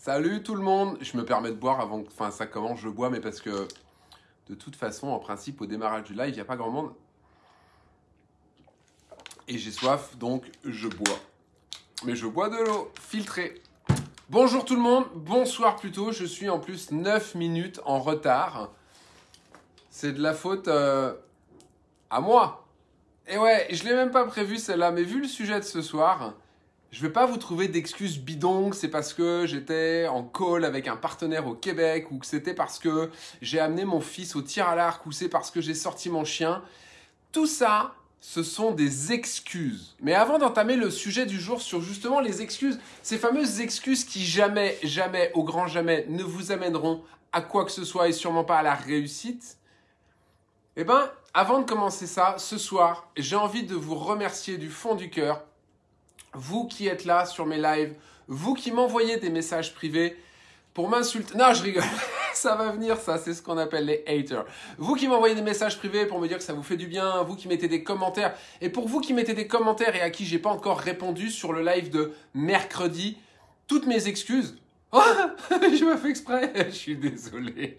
Salut tout le monde. Je me permets de boire avant que enfin, ça commence. Je bois, mais parce que de toute façon, en principe, au démarrage du live, il n'y a pas grand monde. Et j'ai soif, donc je bois. Mais je bois de l'eau filtrée. Bonjour tout le monde, bonsoir plutôt. Je suis en plus 9 minutes en retard. C'est de la faute euh, à moi. Et ouais, je l'ai même pas prévu celle-là, mais vu le sujet de ce soir, je vais pas vous trouver d'excuses bidons, c'est parce que j'étais en call avec un partenaire au Québec, ou que c'était parce que j'ai amené mon fils au tir à l'arc, ou c'est parce que j'ai sorti mon chien. Tout ça, ce sont des excuses. Mais avant d'entamer le sujet du jour sur justement les excuses, ces fameuses excuses qui jamais, jamais, au grand jamais, ne vous amèneront à quoi que ce soit et sûrement pas à la réussite, eh ben, avant de commencer ça, ce soir, j'ai envie de vous remercier du fond du cœur vous qui êtes là sur mes lives, vous qui m'envoyez des messages privés pour m'insulter. Non, je rigole. ça va venir, ça, c'est ce qu'on appelle les haters. Vous qui m'envoyez des messages privés pour me dire que ça vous fait du bien, vous qui mettez des commentaires, et pour vous qui mettez des commentaires et à qui j'ai pas encore répondu sur le live de mercredi, toutes mes excuses. Oh, je me fais exprès, je suis désolé.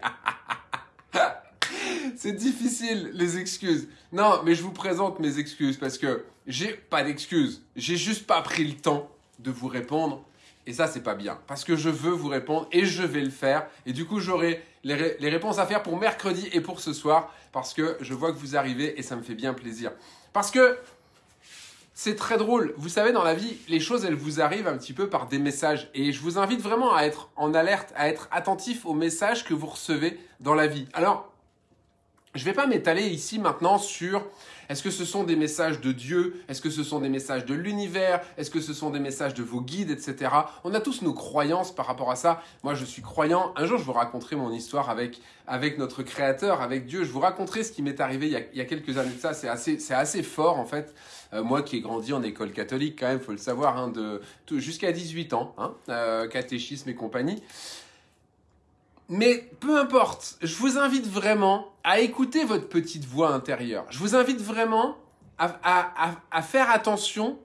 C'est difficile, les excuses. Non, mais je vous présente mes excuses parce que j'ai pas d'excuses. J'ai juste pas pris le temps de vous répondre. Et ça, c'est pas bien. Parce que je veux vous répondre et je vais le faire. Et du coup, j'aurai les, les, réponses à faire pour mercredi et pour ce soir. Parce que je vois que vous arrivez et ça me fait bien plaisir. Parce que c'est très drôle. Vous savez, dans la vie, les choses, elles vous arrivent un petit peu par des messages. Et je vous invite vraiment à être en alerte, à être attentif aux messages que vous recevez dans la vie. Alors, je ne vais pas m'étaler ici maintenant sur est-ce que ce sont des messages de Dieu, est-ce que ce sont des messages de l'univers, est-ce que ce sont des messages de vos guides, etc. On a tous nos croyances par rapport à ça. Moi, je suis croyant. Un jour, je vous raconterai mon histoire avec, avec notre Créateur, avec Dieu. Je vous raconterai ce qui m'est arrivé il y, a, il y, a, quelques années de ça. C'est assez, c'est assez fort, en fait. Euh, moi qui ai grandi en école catholique, quand même, faut le savoir, hein, de, jusqu'à 18 ans, hein, euh, catéchisme et compagnie. Mais peu importe, je vous invite vraiment à écouter votre petite voix intérieure. Je vous invite vraiment à, faire attention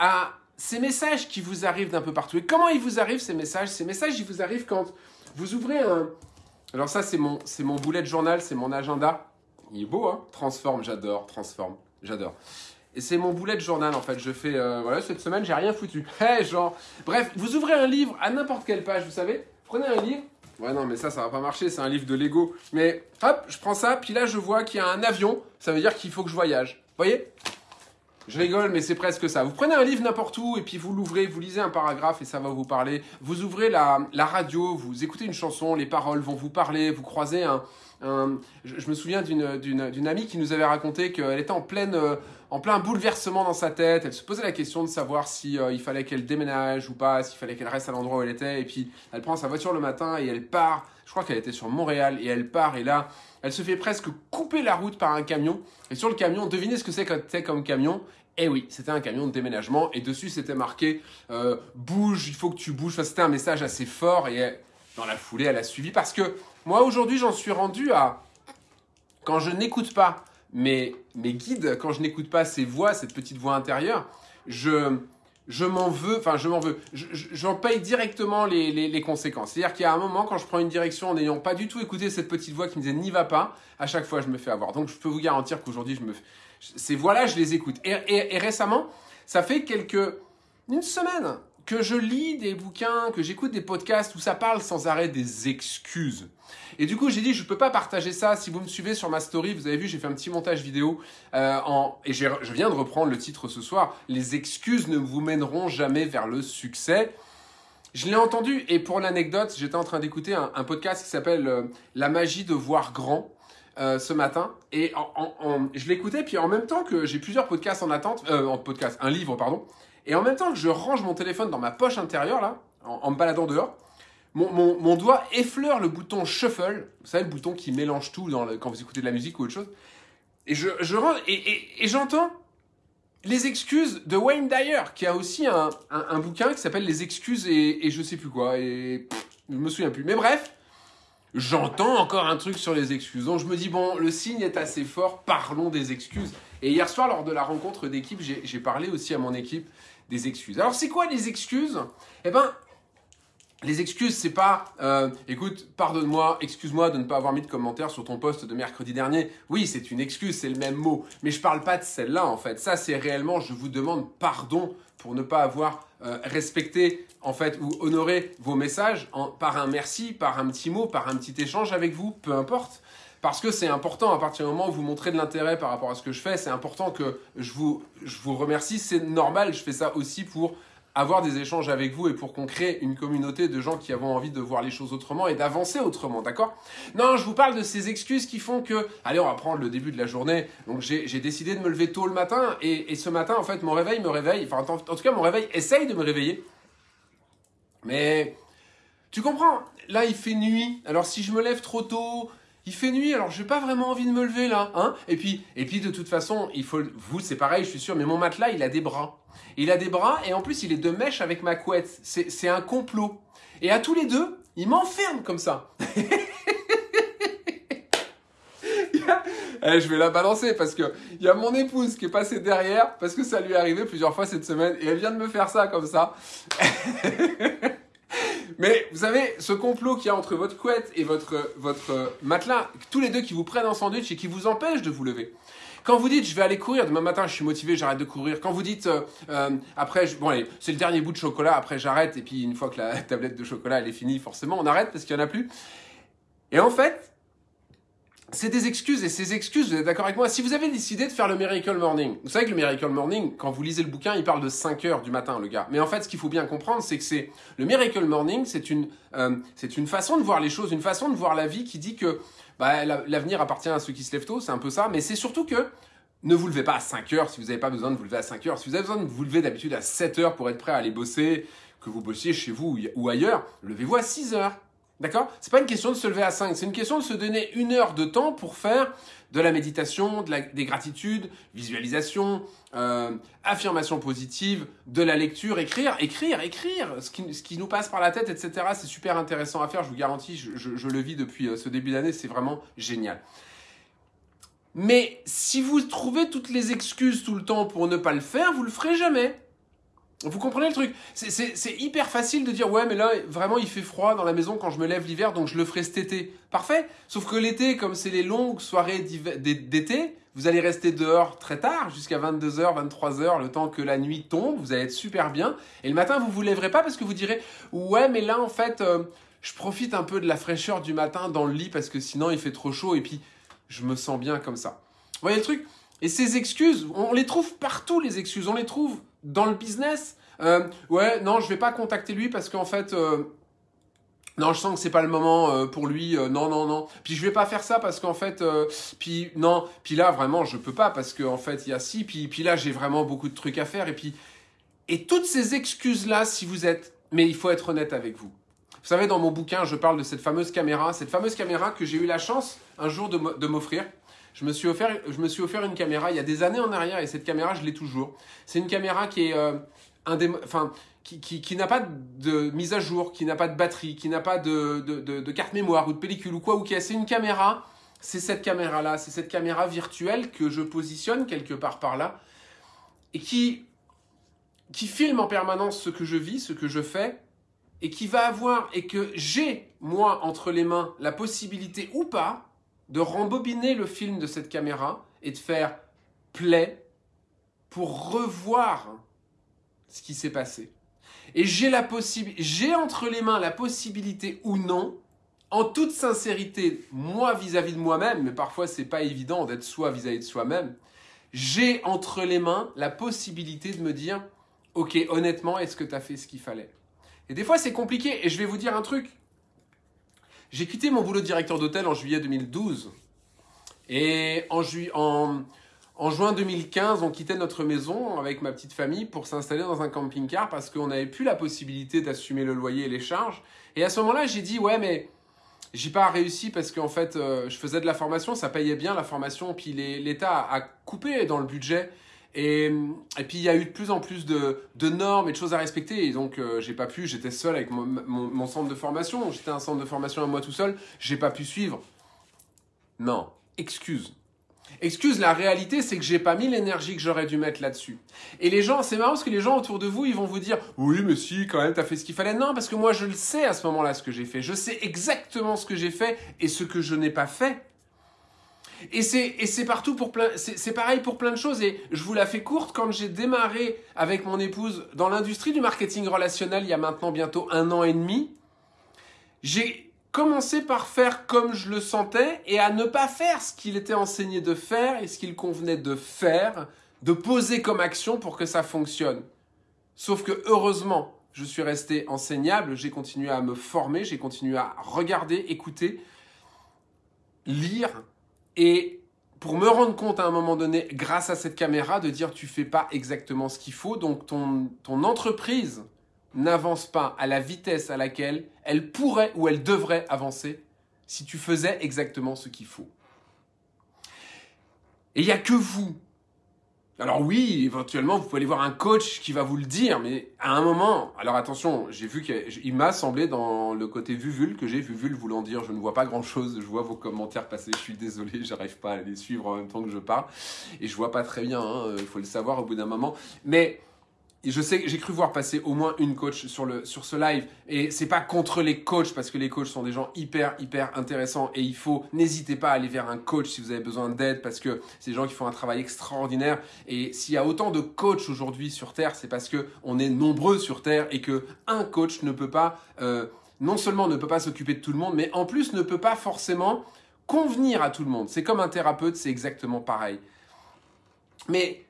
à ces messages qui vous arrivent d'un peu partout. Et comment ils vous arrivent ces messages? Ces messages, ils vous arrivent quand vous ouvrez un... Alors ça, c'est mon, c'est mon boulet de journal, c'est mon agenda. Il est beau, hein? Transforme, j'adore, transforme, j'adore. Et c'est mon boulet de journal en fait. Je fais, euh, voilà, cette semaine, j'ai rien foutu. Hey, genre, bref, vous ouvrez un livre à n'importe quelle page, vous savez? Prenez un livre, Ouais, non, mais ça, ça va pas marcher, c'est un livre de Lego. Mais hop, je prends ça, puis là, je vois qu'il y a un avion, ça veut dire qu'il faut que je voyage. Voyez? Je rigole, mais c'est presque ça. Vous prenez un livre n'importe où, et puis vous l'ouvrez, vous lisez un paragraphe, et ça va vous parler. Vous ouvrez la, la radio, vous écoutez une chanson, les paroles vont vous parler, vous croisez un... un je, me souviens d'une amie qui nous avait raconté qu'elle était en pleine... Euh, en plein bouleversement dans sa tête. Elle se posait la question de savoir si euh, il fallait qu'elle déménage ou pas, s'il fallait qu'elle reste à l'endroit où elle était. Et puis elle prend sa voiture le matin et elle part. Je crois qu'elle était sur Montréal et elle part et là, elle se fait presque couper la route par un camion. Et sur le camion, devinez ce que c'est comme camion? Eh oui, c'était un camion de déménagement et dessus c'était marqué euh, bouge, il faut que tu bouges. Enfin, c'était un message assez fort et dans la foulée, elle a suivi parce que moi aujourd'hui j'en suis rendu à quand je n'écoute pas mes, mes guides, quand je n'écoute pas ces voix, cette petite voix intérieure, je, je m'en veux, enfin je m'en veux, j'en paye directement les, les, conséquences. C'est-à-dire qu'il y a un moment, quand je prends une direction en n'ayant pas du tout écouté cette petite voix qui me disait n'y va pas, à chaque fois je me fais avoir. Donc je peux vous garantir qu'aujourd'hui, je me, ces voix-là, je les écoute. Et, et récemment, ça fait quelques, une semaine que je lis des bouquins, que j'écoute des podcasts où ça parle sans arrêt des excuses. Et du coup, j'ai dit, je ne peux pas partager ça. Si vous me suivez sur ma story, vous avez vu, j'ai fait un petit montage vidéo. Euh, en, et je viens de reprendre le titre ce soir. Les excuses ne vous mèneront jamais vers le succès. Je l'ai entendu, et pour l'anecdote, j'étais en train d'écouter un, podcast qui s'appelle euh, La magie de voir grand. Euh, ce matin et je l'écoutais puis en même temps que j'ai plusieurs podcasts en attente en podcast un livre pardon et en même temps que je range mon téléphone dans ma poche intérieure, là, en, en me baladant dehors, mon, doigt effleure le bouton shuffle. Vous savez, le bouton qui mélange tout quand vous écoutez de la musique ou autre chose. Et je, je et, j'entends les excuses de Wayne Dyer, qui a aussi un bouquin qui s'appelle Les excuses et, et, je sais plus quoi. Et pff, je me souviens plus. Mais bref, j'entends encore un truc sur les excuses. Donc je me dis, bon, le signe est assez fort, parlons des excuses. Et hier soir, lors de la rencontre d'équipe, j'ai parlé aussi à mon équipe des excuses. Alors c'est quoi les excuses? Eh ben, les excuses, c'est pas euh, écoute, pardonne-moi, excuse-moi de ne pas avoir mis de commentaire sur ton post de mercredi dernier. Oui, c'est une excuse, c'est le même mot. Mais je parle pas de celle-là, en fait. Ça, c'est réellement, je vous demande pardon pour ne pas avoir euh, respecté, en fait, ou honoré vos messages par un merci, par un petit mot, par un petit échange avec vous, peu importe. Parce que c'est important, à partir du moment où vous montrez de l'intérêt par rapport à ce que je fais, c'est important que je vous, je vous remercie. C'est normal, je fais ça aussi pour avoir des échanges avec vous et pour qu'on crée une communauté de gens qui avons envie de voir les choses autrement et d'avancer autrement, d'accord? Non, je vous parle de ces excuses qui font que, allez, on va prendre le début de la journée. Donc j'ai décidé de me lever tôt le matin et, ce matin, en fait, mon réveil me réveille, enfin en, tout cas, mon réveil essaye de me réveiller. Mais tu comprends? Là, il fait nuit. Alors si je me lève trop tôt, il fait nuit, alors j'ai pas vraiment envie de me lever là, hein Et puis, et puis de toute façon, il faut, vous, c'est pareil, je suis sûr, mais mon matelas, il a des bras. Il a des bras et en plus, il est de mèche avec ma couette. C'est un complot. Et à tous les deux, il m'enferme comme ça. Eh, je vais la balancer parce que il y a mon épouse qui est passée derrière parce que ça lui est arrivé plusieurs fois cette semaine et elle vient de me faire ça comme ça. Mais vous savez, ce complot qu'il y a entre votre couette et votre, votre matelas, tous les deux qui vous prennent en sandwich et qui vous empêchent de vous lever. Quand vous dites je vais aller courir, demain matin je suis motivé, j'arrête de courir. Quand vous dites euh, euh, après, bon allez, c'est le dernier bout de chocolat, après j'arrête et puis une fois que la tablette de chocolat elle est finie, forcément on arrête parce qu'il n'y en a plus. Et en fait, c'est des excuses et ces excuses, vous êtes d'accord avec moi Si vous avez décidé de faire le Miracle Morning, vous savez que le Miracle Morning, quand vous lisez le bouquin, il parle de 5 heures du matin, le gars. Mais en fait, ce qu'il faut bien comprendre, c'est que c'est le Miracle Morning, c'est une, euh, une façon de voir les choses, une façon de voir la vie qui dit que bah, l'avenir appartient à ceux qui se lèvent tôt, c'est un peu ça. Mais c'est surtout que ne vous levez pas à 5 heures si vous n'avez pas besoin de vous lever à 5 heures. Si vous avez besoin de vous lever d'habitude à 7 heures pour être prêt à aller bosser, que vous bossiez chez vous ou ailleurs, levez-vous à 6 heures. D'accord? C'est pas une question de se lever à 5, c'est une question de se donner une heure de temps pour faire de la méditation, de la, des gratitudes, visualisation, euh, affirmation positive, de la lecture, écrire, écrire, écrire, ce qui, ce qui nous passe par la tête, etc. C'est super intéressant à faire, je vous garantis, je, je, le vis depuis euh, ce début d'année, c'est vraiment génial. Mais si vous trouvez toutes les excuses tout le temps pour ne pas le faire, vous le ferez jamais. Vous comprenez le truc? C'est hyper facile de dire ouais mais là vraiment il fait froid dans la maison quand je me lève l'hiver donc je le ferai cet été. Parfait. Sauf que l'été comme c'est les longues soirées d'été, vous allez rester dehors très tard jusqu'à 22h, 23h le temps que la nuit tombe, vous allez être super bien et le matin vous vous lèverez pas parce que vous direz ouais mais là en fait euh, je profite un peu de la fraîcheur du matin dans le lit parce que sinon il fait trop chaud et puis je me sens bien comme ça. Vous voyez le truc? Et ces excuses, on les trouve partout les excuses, on les trouve dans le business, euh, ouais, non, je vais pas contacter lui parce qu'en fait, euh, non, je sens que c'est pas le moment euh, pour lui. non, non, non. Puis je vais pas faire ça parce qu'en fait, puis non, puis là vraiment, je peux pas parce qu'en fait, il y a si, puis puis là, j'ai vraiment beaucoup de trucs à faire et puis et toutes ces excuses là, si vous êtes, mais il faut être honnête avec vous. Vous savez, dans mon bouquin, je parle de cette fameuse caméra, cette fameuse caméra que j'ai eu la chance un jour de m'offrir. Je me, suis offert, je me suis offert une caméra il y a des années en arrière et cette caméra, je l'ai toujours. C'est une caméra qui est euh, enfin, qui, qui, qui n'a pas de mise à jour, qui n'a pas de batterie, qui n'a pas de, de, de, carte mémoire ou de pellicule ou quoi, ou qui c'est une caméra, c'est cette caméra-là, c'est cette caméra virtuelle que je positionne quelque part par là et qui, qui filme en permanence ce que je vis, ce que je fais et qui va avoir et que j'ai, moi, entre les mains, la possibilité ou pas de rembobiner le film de cette caméra et de faire play pour revoir ce qui s'est passé. Et j'ai la j'ai entre les mains la possibilité ou non, en toute sincérité, moi vis-à-vis de moi-même, mais parfois c'est pas évident d'être soi vis-à-vis de soi-même, j'ai entre les mains la possibilité de me dire, ok, honnêtement, est-ce que tu as fait ce qu'il fallait? Et des fois c'est compliqué, et je vais vous dire un truc, j'ai quitté mon boulot de directeur d'hôtel en juillet 2012. Et en, juin 2015, on quittait notre maison avec ma petite famille pour s'installer dans un camping-car parce qu'on n'avait plus la possibilité d'assumer le loyer et les charges. Et à ce moment-là, j'ai dit, ouais, mais j'ai pas réussi parce qu'en fait, euh, je faisais de la formation, ça payait bien la formation, puis l'État a coupé dans le budget. Et, puis il y a eu de plus en plus de, normes et de choses à respecter. Et donc euh, j'ai pas pu, j'étais seul avec mon, mon, centre de formation. J'étais un centre de formation à moi tout seul. J'ai pas pu suivre. Non, excuse. Excuse, la réalité, c'est que j'ai pas mis l'énergie que j'aurais dû mettre là-dessus. Et les gens, c'est marrant parce que les gens autour de vous, ils vont vous dire, oui, mais si, quand même, t'as fait ce qu'il fallait. Non, parce que moi, je le sais à ce moment-là, ce que j'ai fait. Je sais exactement ce que j'ai fait et ce que je n'ai pas fait. Et c'est, partout pour plein, c'est, pareil pour plein de choses. Et je vous la fais courte, quand j'ai démarré avec mon épouse dans l'industrie du marketing relationnel il y a maintenant bientôt un an et demi, j'ai commencer par faire comme je le sentais et à ne pas faire ce qu'il était enseigné de faire et ce qu'il convenait de faire, de poser comme action pour que ça fonctionne. Sauf que heureusement, je suis resté enseignable, j'ai continué à me former, j'ai continué à regarder, écouter, lire et pour me rendre compte à un moment donné, grâce à cette caméra, de dire tu fais pas exactement ce qu'il faut, donc ton, ton entreprise n'avance pas à la vitesse à laquelle elle pourrait ou elle devrait avancer si tu faisais exactement ce qu'il faut. Et il n'y a que vous. Alors oui, éventuellement, vous pouvez aller voir un coach qui va vous le dire, mais à un moment, alors attention, j'ai vu qu'il m'a semblé dans le côté vuvule que j'ai, vuvule voulant dire je ne vois pas grand chose, je vois vos commentaires passer, je suis désolé, j'arrive pas à les suivre en même temps que je parle, et je vois pas très bien, hein, il faut le savoir au bout d'un moment, mais je sais, j'ai cru voir passer au moins une coach sur, le, sur ce live. Et c'est pas contre les coachs, parce que les coachs sont des gens hyper, hyper intéressants. Et il faut, n'hésitez pas à aller vers un coach si vous avez besoin d'aide, parce que c'est des gens qui font un travail extraordinaire. Et s'il y a autant de coachs aujourd'hui sur Terre, c'est parce que on est nombreux sur Terre et que un coach ne peut pas, euh, non seulement ne peut pas s'occuper de tout le monde, mais en plus ne peut pas forcément convenir à tout le monde. C'est comme un thérapeute, c'est exactement pareil. Mais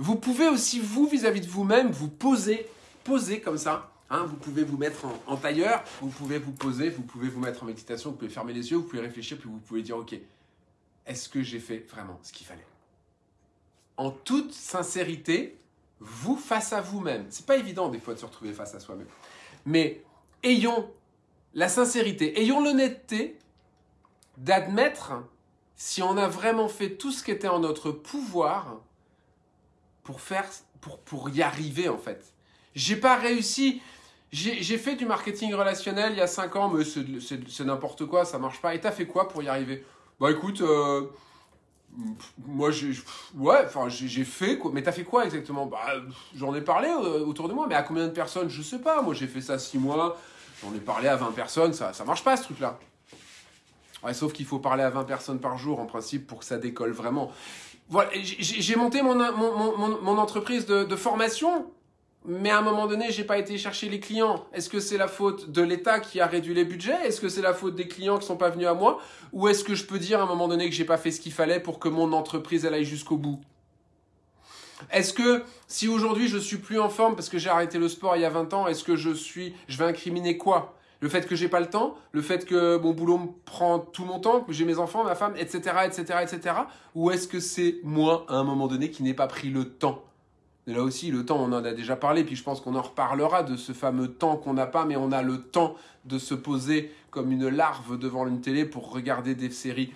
vous pouvez aussi, vous, vis-à-vis de vous-même, vous poser, poser comme ça. Hein, vous pouvez vous mettre en, tailleur, vous pouvez vous poser, vous pouvez vous mettre en méditation, vous pouvez fermer les yeux, vous pouvez réfléchir, puis vous pouvez dire, OK, est-ce que j'ai fait vraiment ce qu'il fallait? En toute sincérité, vous face à vous-même. C'est pas évident des fois de se retrouver face à soi-même. Mais ayons la sincérité, ayons l'honnêteté d'admettre si on a vraiment fait tout ce qui était en notre pouvoir pour faire, pour, pour y arriver en fait. J'ai pas réussi. J'ai fait du marketing relationnel il y a 5 ans, mais c'est n'importe quoi, ça marche pas. Et t'as fait quoi pour y arriver? Bah écoute, euh, moi j'ai ouais, enfin j'ai fait quoi. Mais t'as fait quoi exactement? Bah j'en ai parlé euh, autour de moi, mais à combien de personnes? Je sais pas. Moi j'ai fait ça 6 mois, j'en ai parlé à 20 personnes, ça ça marche pas ce truc là. Ouais, sauf qu'il faut parler à 20 personnes par jour en principe pour que ça décolle vraiment. Voilà, j'ai monté mon, mon, entreprise de, formation, mais à un moment donné, j'ai pas été chercher les clients. Est-ce que c'est la faute de l'État qui a réduit les budgets? Est-ce que c'est la faute des clients qui sont pas venus à moi? Ou est-ce que je peux dire à un moment donné que j'ai pas fait ce qu'il fallait pour que mon entreprise elle aille jusqu'au bout? Est-ce que si aujourd'hui je suis plus en forme parce que j'ai arrêté le sport il y a 20 ans, est-ce que je suis je vais incriminer quoi? Le fait que j'ai pas le temps, le fait que mon boulot me prend tout mon temps, que j'ai mes enfants, ma femme, etc., etc., etc. Ou est-ce que c'est moi, à un moment donné, qui n'ai pas pris le temps? Là aussi, le temps, on en a déjà parlé, puis je pense qu'on en reparlera de ce fameux temps qu'on n'a pas, mais on a le temps de se poser comme une larve devant une télé pour regarder des séries.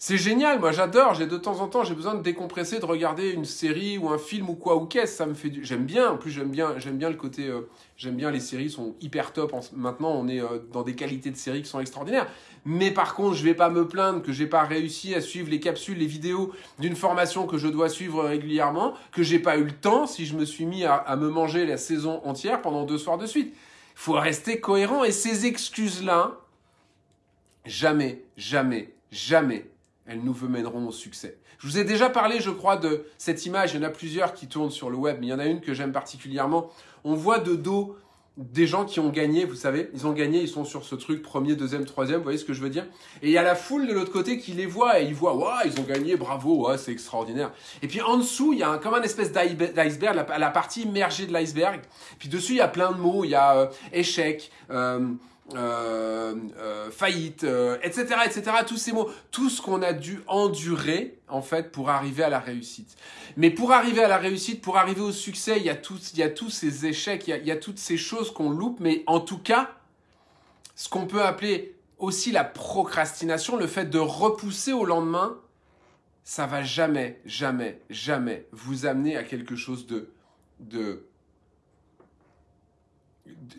C'est génial, moi j'adore, j'ai de temps en temps, j'ai besoin de décompresser, de regarder une série ou un film ou quoi ou qu'est-ce, ça me fait du... J'aime bien, en plus j'aime bien, bien le côté... Euh, j'aime bien les séries, sont hyper top. Maintenant, on est euh, dans des qualités de séries qui sont extraordinaires. Mais par contre, je vais pas me plaindre que j'ai pas réussi à suivre les capsules, les vidéos d'une formation que je dois suivre régulièrement, que j'ai pas eu le temps si je me suis mis à, à me manger la saison entière pendant deux soirs de suite. Faut rester cohérent et ces excuses-là, jamais, jamais, jamais elles nous mèneront au succès. Je vous ai déjà parlé, je crois, de cette image. Il y en a plusieurs qui tournent sur le web, mais il y en a une que j'aime particulièrement. On voit de dos des gens qui ont gagné, vous savez, ils ont gagné, ils sont sur ce truc premier, deuxième, troisième, vous voyez ce que je veux dire Et il y a la foule de l'autre côté qui les voit et ils voient, waouh, ils ont gagné, bravo, c'est extraordinaire. Et puis en dessous, il y a comme un espèce d'iceberg, la, partie immergée de l'iceberg. Puis dessus, il y a plein de mots, il y a euh, échec, euh, euh, euh, faillite, etc., euh, etc. Tous ces mots, tout ce qu'on a dû endurer en fait pour arriver à la réussite. Mais pour arriver à la réussite, pour arriver au succès, il y a tous, il y a tous ces échecs, il y a, il y a toutes ces choses qu'on loupe. Mais en tout cas, ce qu'on peut appeler aussi la procrastination, le fait de repousser au lendemain, ça va jamais, jamais, jamais vous amener à quelque chose de, de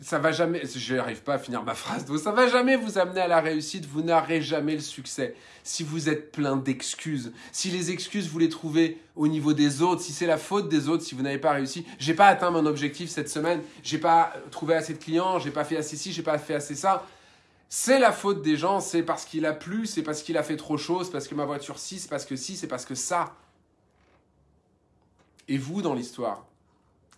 ça va jamais, je n'arrive pas à finir ma phrase, donc ça va jamais vous amener à la réussite, vous n'aurez jamais le succès si vous êtes plein d'excuses. Si les excuses vous les trouvez au niveau des autres, si c'est la faute des autres, si vous n'avez pas réussi, j'ai pas atteint mon objectif cette semaine, j'ai pas trouvé assez de clients, j'ai pas fait assez ci, j'ai pas fait assez ça. C'est la faute des gens, c'est parce qu'il a plu, c'est parce qu'il a fait trop chaud, c'est parce que ma voiture si, c'est parce que si, c'est parce que ça. Et vous dans l'histoire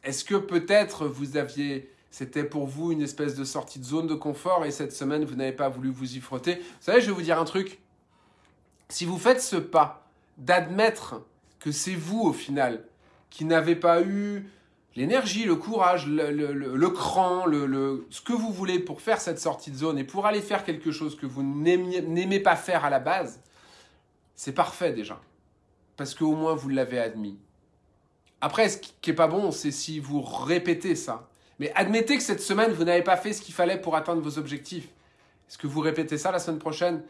Est-ce que peut-être vous aviez c'était pour vous une espèce de sortie de zone de confort et cette semaine, vous n'avez pas voulu vous y frotter. Vous savez, je vais vous dire un truc. Si vous faites ce pas d'admettre que c'est vous, au final, qui n'avez pas eu l'énergie, le courage, le, cran, le, ce que vous voulez pour faire cette sortie de zone et pour aller faire quelque chose que vous n'aimez pas faire à la base, c'est parfait déjà. Parce qu'au moins vous l'avez admis. Après, ce qui n'est pas bon, c'est si vous répétez ça. Mais admettez que cette semaine, vous n'avez pas fait ce qu'il fallait pour atteindre vos objectifs. Est-ce que vous répétez ça la semaine prochaine?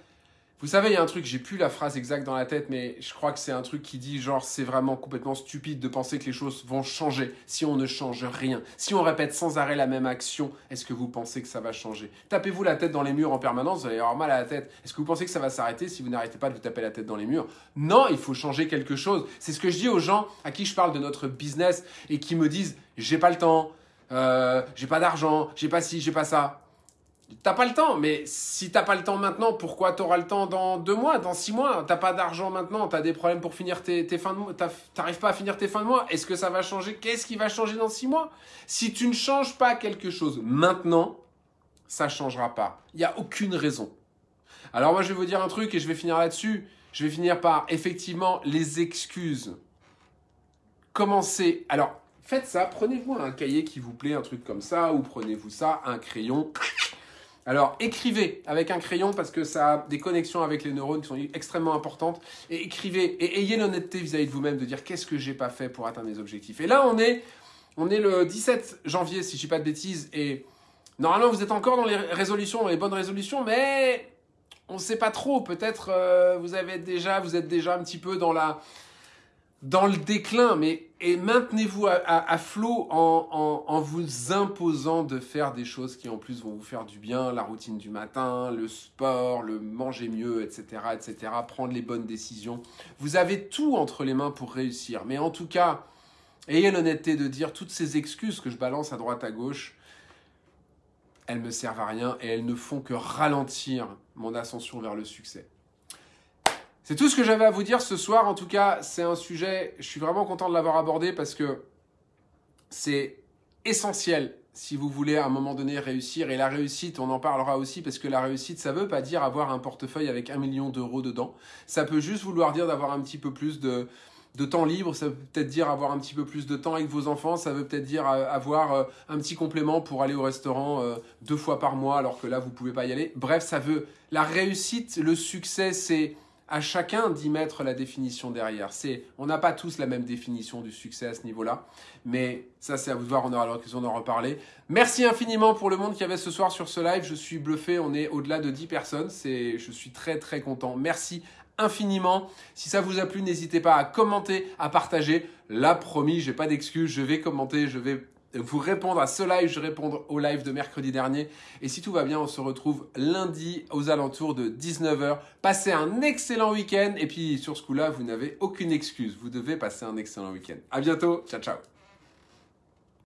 Vous savez, il y a un truc, j'ai plus la phrase exacte dans la tête, mais je crois que c'est un truc qui dit genre c'est vraiment complètement stupide de penser que les choses vont changer si on ne change rien. Si on répète sans arrêt la même action, est-ce que vous pensez que ça va changer? Tapez-vous la tête dans les murs en permanence, vous allez avoir mal à la tête. Est-ce que vous pensez que ça va s'arrêter si vous n'arrêtez pas de vous taper la tête dans les murs? Non, il faut changer quelque chose. C'est ce que je dis aux gens à qui je parle de notre business et qui me disent j'ai pas le temps, euh, j'ai pas d'argent, j'ai pas ci, j'ai pas ça. T'as pas le temps, mais si t'as pas le temps maintenant, pourquoi t'auras le temps dans deux mois, dans six mois? T'as pas d'argent maintenant, t'as des problèmes pour finir tes, fins de mois, t'arrives pas à finir tes fins de mois. Est-ce que ça va changer? Qu'est-ce qui va changer dans six mois? Si tu ne changes pas quelque chose maintenant, ça changera pas. Il n'y a aucune raison. Alors moi je vais vous dire un truc et je vais finir là-dessus. Je vais finir par effectivement les excuses. Commencez. Alors faites ça, prenez-vous un cahier qui vous plaît, un truc comme ça, ou prenez-vous ça, un crayon. Alors écrivez avec un crayon parce que ça a des connexions avec les neurones qui sont extrêmement importantes. Et écrivez et ayez l'honnêteté vis-à-vis de vous-même de dire qu'est-ce que j'ai pas fait pour atteindre mes objectifs. Et là on est, on est le 17 janvier si je dis pas de bêtises et normalement vous êtes encore dans les résolutions, dans les bonnes résolutions, mais on ne sait pas trop. Peut-être euh, vous avez déjà, vous êtes déjà un petit peu dans la dans le déclin, mais et maintenez-vous à, flot en, vous imposant de faire des choses qui en plus vont vous faire du bien, la routine du matin, le sport, le manger mieux, etc., etc., prendre les bonnes décisions. Vous avez tout entre les mains pour réussir, mais en tout cas, ayez l'honnêteté de dire toutes ces excuses que je balance à droite à gauche, elles me servent à rien et elles ne font que ralentir mon ascension vers le succès. C'est tout ce que j'avais à vous dire ce soir. En tout cas, c'est un sujet, je suis vraiment content de l'avoir abordé parce que c'est essentiel si vous voulez à un moment donné réussir. Et la réussite, on en parlera aussi parce que la réussite, ça ne veut pas dire avoir un portefeuille avec un million d'euros dedans. Ça peut juste vouloir dire d'avoir un petit peu plus de, temps libre, ça veut peut-être dire avoir un petit peu plus de temps avec vos enfants, ça veut peut-être dire euh, avoir euh, un petit complément pour aller au restaurant euh, deux fois par mois alors que là vous pouvez pas y aller. Bref, ça veut la réussite, le succès, c'est à chacun d'y mettre la définition derrière. C'est, on n'a pas tous la même définition du succès à ce niveau-là, mais ça c'est à vous de voir, on aura l'occasion d'en reparler. Merci infiniment pour le monde qui avait ce soir sur ce live, je suis bluffé, on est au-delà de 10 personnes, c'est, je suis très très content. Merci infiniment. Si ça vous a plu, n'hésitez pas à commenter, à partager. Là, promis, j'ai pas d'excuses, je vais commenter, je vais vous répondre à ce live, je vais répondre au live de mercredi dernier. Et si tout va bien, on se retrouve lundi aux alentours de 19h. Passez un excellent week-end. Et puis sur ce coup-là, vous n'avez aucune excuse. Vous devez passer un excellent week-end. À bientôt. Ciao, ciao.